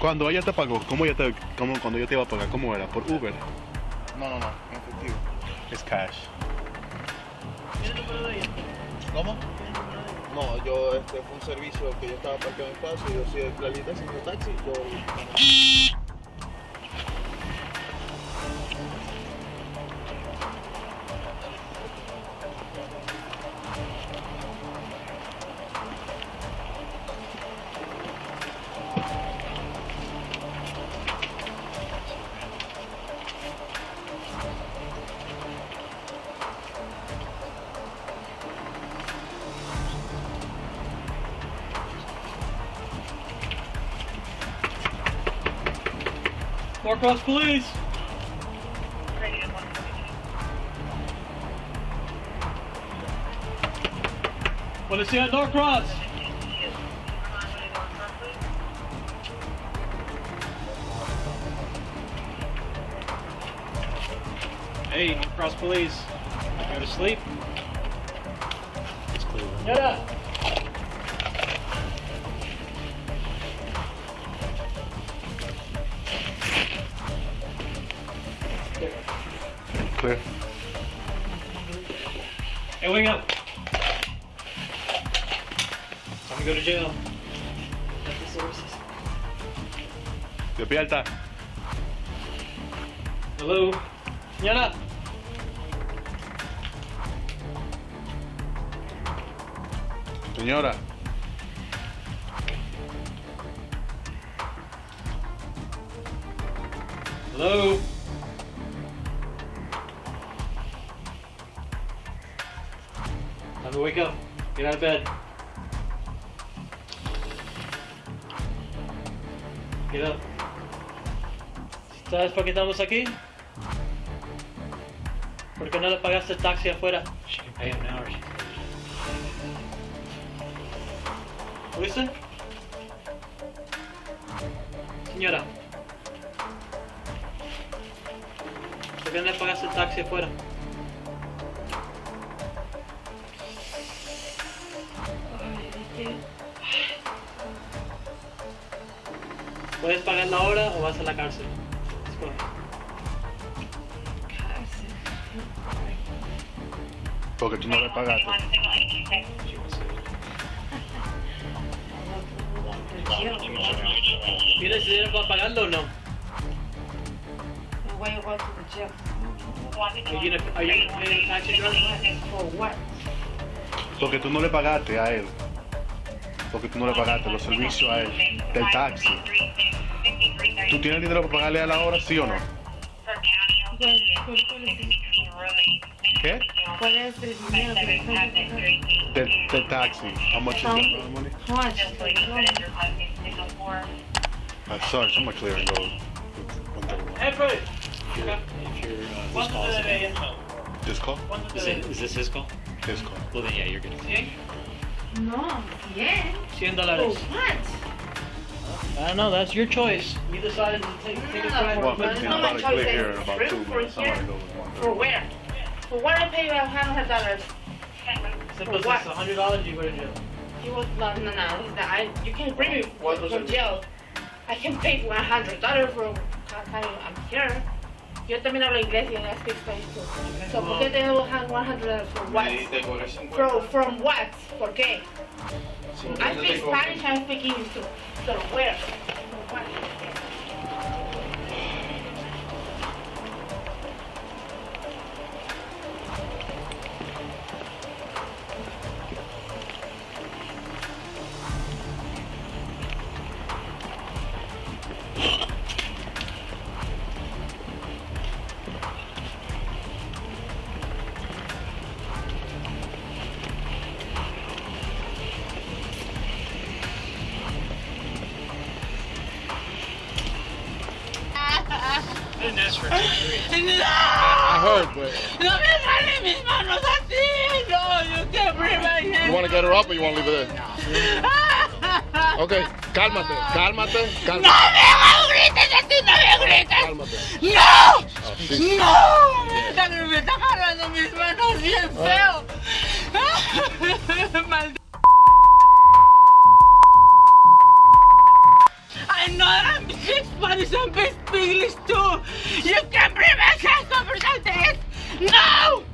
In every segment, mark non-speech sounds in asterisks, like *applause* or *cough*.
Cuando ella te pagó, ¿cómo ella te, cómo, cuando ella te iba a pagar, cómo era? ¿Por Uber? No, no, no, en efectivo. Es cash. ¿Cómo? No, yo, este fue un servicio que yo estaba parqueado en espacio y yo soy la lista haciendo taxi, yo... Norcross Police! Policía Norcross! Hey, Norcross Police. Go to sleep? Get up! Clear. Hey, wake up! Time to go to jail. Despierta. Hello? Señora! Señora. Hello? Time to wake up. Get out of bed. Get up. ¿Sabes por qué estamos aquí? ¿Por qué no le pagaste el taxi afuera? She can pay him now or she ¿Oíste? Señora. ¿Por qué no le pagaste el taxi afuera? ¿Puedes pagarla ahora o vas a la cárcel? Escoge. Porque tú no le pagaste. ¿Tienes dinero para pagarlo o no? Why you go to the jail? Are you gonna, are you gonna pay the taxi driver? For what? Porque tú no le pagaste a él. Porque tú no le pagaste los servicios a él del taxi. ¿Tú tienes dinero para pagarle a la hora, sí o no? ¿Qué? ¿Cuál es el dinero taxi. How much is money? How much? Uh, sorry, clear and go. Hey, Fred! If you're, uh, this ¿Cuánto call is is, debe? it, is this his call? This call. Well, then yeah, you're good. ¿Cien? No, bien. 100 For dólares. Oh, what? I don't know, that's your choice. You decided to take, take a drive. Well, but fifteen it's not my choice, clear here in it's about two for minutes. here. Somebody go. For where? For what I pay you hundred dollars? Se For puso what? $100 you go to jail. You was no no no. it's not- I you can bring me What was from jail. I can pay one hundred dollars for time I'm here. Yo también hablo inglés y I speak Spanish too. So ¿por qué te hundred dollars for what? Y te cobré 50. From from what? ¿Por qué? I 50 te speak. Spanish. I speak English too. So where? I didn't ask for it. No! I heard, but No me salen mis manos así. No, you can't bring my hand. you want to get her up or you want to leave her there? *laughs* Okay, cálmate, cálmate, No cálmate, me grites así, no me grites. cálmate. No. Oh, sí. No, me está, me está jalando mis manos bien ah. feo. *laughs* Maldito. I know I'm and speak English too. You can bring my hands over this. No.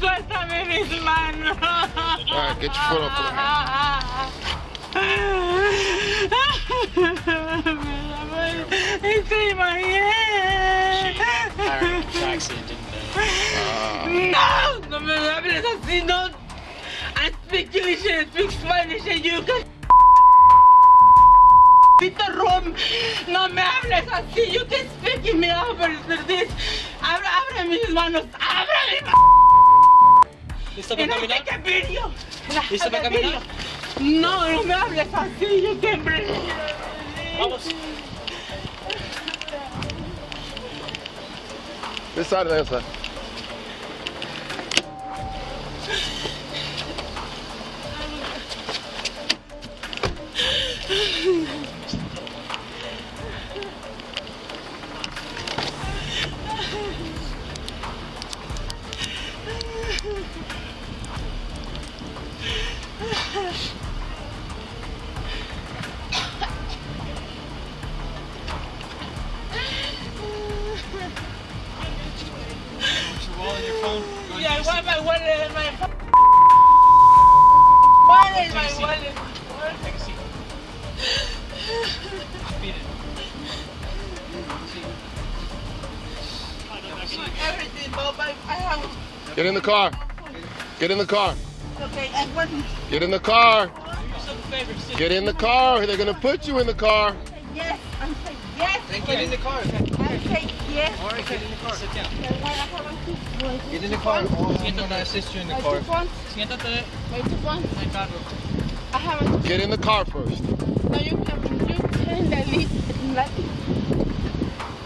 Suéltame mis manos. Alright, get your foot off Estoy Hired a taxi and didn't pay. Ah. No, no me hables así, no. I speak English and speak Spanish and you can Pito room. No me hables así. You can speak in me over this. Abra, abre mis manos. Abre mis manos. ¿Listo And para caminar? ¿Listo para caminar? No, no me hables así. You can bring Vamos. This side or that side? Yeah, I want my wallet and my phone. What is my wallet? Take a seat. Beat it. Everything, but my, I have. Get in the car. Get in the car. Okay, I want. Get in the car. Do yourself a favor. Sit. Get in the car. They're gonna put you in the car. Yes, I'm saying yes. Then get in the car. Yes. Get in the car. Sit down. To. Get in the car. I'm gonna assist you in the car. Siéntate My. I have a Get in the car first. No, you can, you can delete that.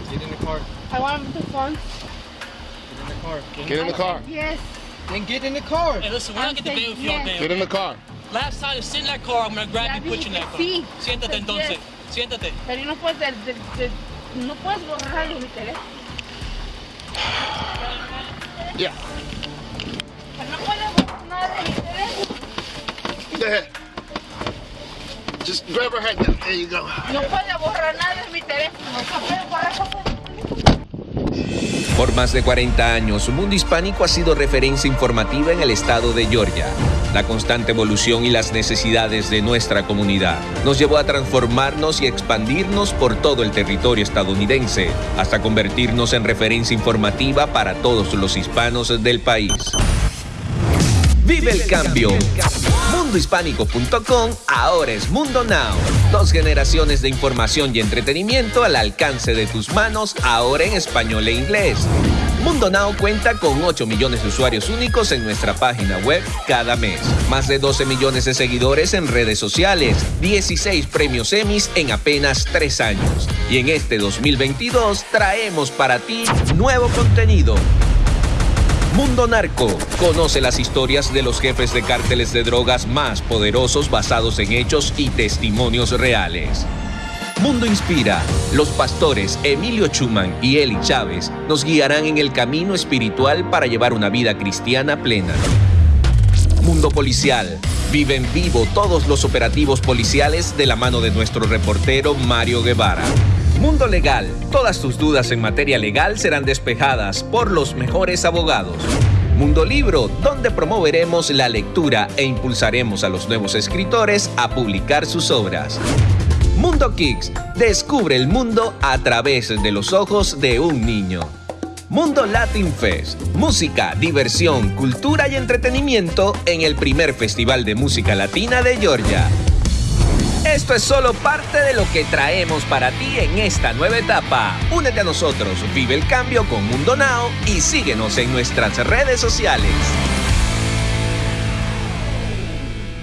Get in the car. I want the phone. Get in the car. Get in the car. Yes. Then get in the car. Hey, listen, we're not getting to I'm with you all day. Get in the car. Last time, sit in that car. I'm gonna grab Ya you, put you in that car. Siéntate entonces. Siéntate. Pero no de, de, de- no puedes borrarlo mi teléfono. Yeah. Pero no puedes borrar nada de mi teléfono. Just grab her head. There you go. No puedes borrar nada de mi teléfono. No borrar cosas. Por más de 40 años, Mundo Hispánico ha sido referencia informativa en el estado de Georgia. La constante evolución y las necesidades de nuestra comunidad nos llevó a transformarnos y expandirnos por todo el territorio estadounidense, hasta convertirnos en referencia informativa para todos los hispanos del país. Vive el cambio. Mundohispánico.com ahora es Mundo Now. Dos generaciones de información y entretenimiento al alcance de tus manos, ahora en español e inglés. Mundo Now cuenta con 8 millones de usuarios únicos en nuestra página web cada mes. Más de 12 millones de seguidores en redes sociales. 16 premios Emmys en apenas 3 años. Y en este 2022 traemos para ti nuevo contenido. Mundo Narco. Conoce las historias de los jefes de cárteles de drogas más poderosos basados en hechos y testimonios reales. Mundo Inspira. Los pastores Emilio Chuman y Eli Chávez nos guiarán en el camino espiritual para llevar una vida cristiana plena. Mundo Policial. Vive en vivo todos los operativos policiales de la mano de nuestro reportero Mario Guevara. Mundo Legal. Todas tus dudas en materia legal serán despejadas por los mejores abogados. Mundo Libro, donde promoveremos la lectura e impulsaremos a los nuevos escritores a publicar sus obras. Mundo Kicks. Descubre el mundo a través de los ojos de un niño. Mundo Latin Fest. Música, diversión, cultura y entretenimiento en el primer Festival de Música Latina de Georgia. Esto es solo parte de lo que traemos para ti en esta nueva etapa. Únete a nosotros, vive el cambio con Mundo Now y síguenos en nuestras redes sociales.